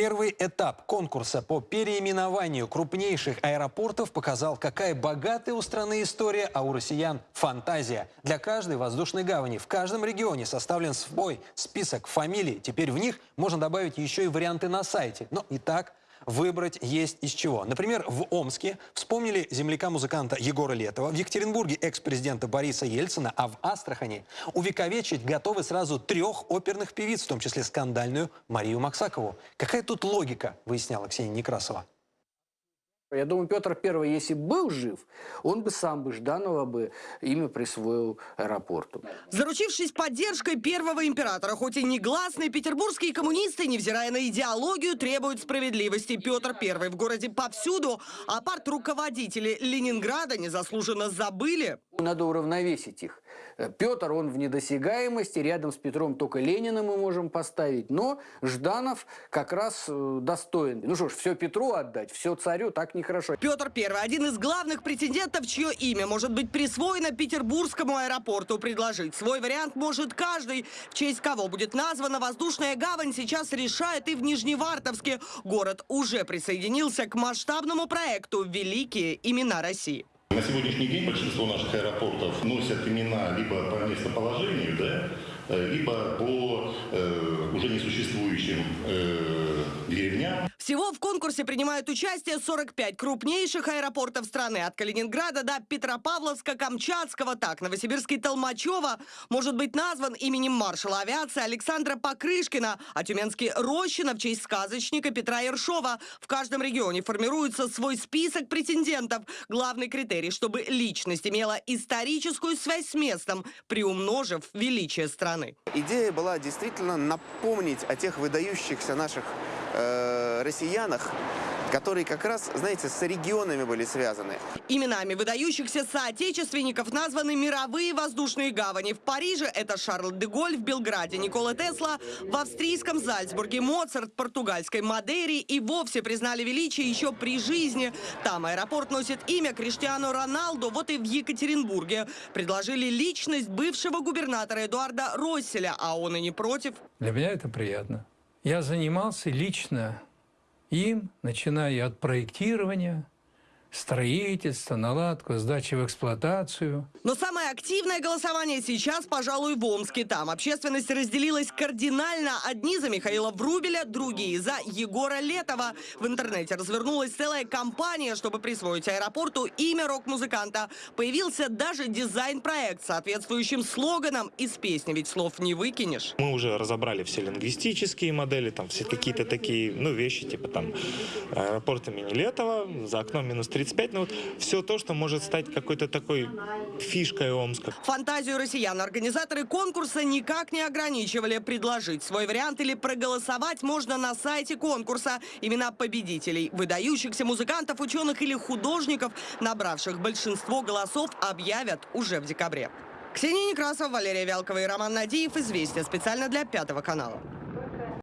Первый этап конкурса по переименованию крупнейших аэропортов показал, какая богатая у страны история, а у россиян фантазия. Для каждой воздушной гавани в каждом регионе составлен свой список фамилий. Теперь в них можно добавить еще и варианты на сайте. Но и так выбрать есть из чего. Например, в Омске вспомнили земляка-музыканта Егора Летова, в Екатеринбурге экс-президента Бориса Ельцина, а в Астрахани увековечить готовы сразу трех оперных певиц, в том числе скандальную Марию Максакову. Какая тут логика, выясняла Ксения Некрасова. Я думаю, Петр I, если был жив, он бы сам бы Жданова бы имя присвоил аэропорту. Заручившись поддержкой первого императора, хоть и негласные петербургские коммунисты, невзирая на идеологию, требуют справедливости. Петр I в городе повсюду, а парт-руководители Ленинграда незаслуженно забыли. Надо уравновесить их. Петр, он в недосягаемости, рядом с Петром только Ленина мы можем поставить, но Жданов как раз э, достоин. Ну что ж, все Петру отдать, все царю, так нехорошо. Петр I – один из главных претендентов, чье имя может быть присвоено Петербургскому аэропорту. Предложить свой вариант может каждый. В честь кого будет названа воздушная гавань, сейчас решает и в Нижневартовске. Город уже присоединился к масштабному проекту «Великие имена России». На сегодняшний день большинство наших аэропортов носят имена либо по местоположению, да, э, либо по э, уже несуществующим э, деревням. Всего в конкурсе принимают участие 45 крупнейших аэропортов страны. От Калининграда до Петропавловска, Камчатского. Так, Новосибирский Толмачева может быть назван именем маршала авиации Александра Покрышкина, а Тюменский Рощина в честь сказочника Петра Ершова. В каждом регионе формируется свой список претендентов. Главный критерий, чтобы личность имела историческую связь с местом, приумножив величие страны. Идея была действительно напомнить о тех выдающихся наших э, россиянах, которые как раз, знаете, с регионами были связаны. Именами выдающихся соотечественников названы мировые воздушные гавани. В Париже это Шарль де Голь, в Белграде Никола Тесла, в австрийском Зальцбурге Моцарт, португальской Мадейре и вовсе признали величие еще при жизни. Там аэропорт носит имя Криштиану Роналду, вот и в Екатеринбурге. Предложили личность бывшего губернатора Эдуарда Росселя, а он и не против. Для меня это приятно. Я занимался лично им, начиная от проектирования, строительства, наладку, сдачи в эксплуатацию. Но самое активное голосование сейчас, пожалуй, в Омске. Там общественность разделилась кардинально. Одни за Михаила Врубеля, другие за Егора Летова. В интернете развернулась целая кампания, чтобы присвоить аэропорту имя рок-музыканта. Появился даже дизайн-проект с соответствующим слоганом из песни «Ведь слов не выкинешь». Мы уже разобрали все лингвистические модели, там все какие-то такие, ну, вещи, типа там аэропорт имени Летова, за окном минус 30 35, но вот все то, что может стать какой-то такой фишкой Омска. Фантазию россиян организаторы конкурса никак не ограничивали. Предложить свой вариант или проголосовать можно на сайте конкурса. Имена победителей, выдающихся музыкантов, ученых или художников, набравших большинство голосов, объявят уже в декабре. Ксения Некрасова, Валерия Вялкова и Роман Надеев. Известия специально для Пятого канала.